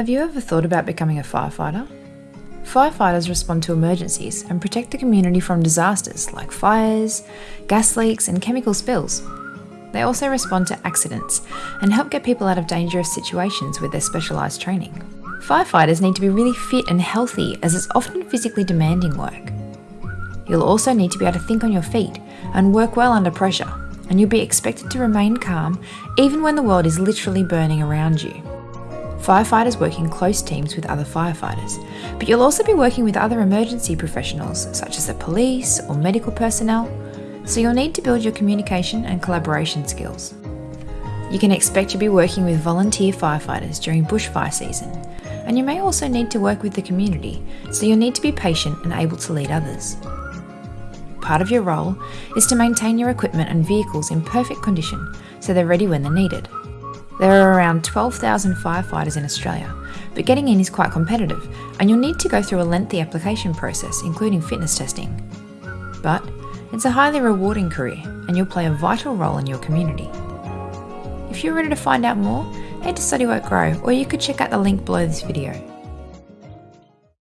Have you ever thought about becoming a firefighter? Firefighters respond to emergencies and protect the community from disasters like fires, gas leaks, and chemical spills. They also respond to accidents and help get people out of dangerous situations with their specialised training. Firefighters need to be really fit and healthy as it's often physically demanding work. You'll also need to be able to think on your feet and work well under pressure, and you'll be expected to remain calm even when the world is literally burning around you. Firefighters work in close teams with other firefighters, but you'll also be working with other emergency professionals such as the police or medical personnel, so you'll need to build your communication and collaboration skills. You can expect to be working with volunteer firefighters during bushfire season, and you may also need to work with the community, so you'll need to be patient and able to lead others. Part of your role is to maintain your equipment and vehicles in perfect condition so they're ready when they're needed. There are around 12,000 firefighters in Australia, but getting in is quite competitive, and you'll need to go through a lengthy application process, including fitness testing. But it's a highly rewarding career, and you'll play a vital role in your community. If you're ready to find out more, head to Study Grow, or you could check out the link below this video.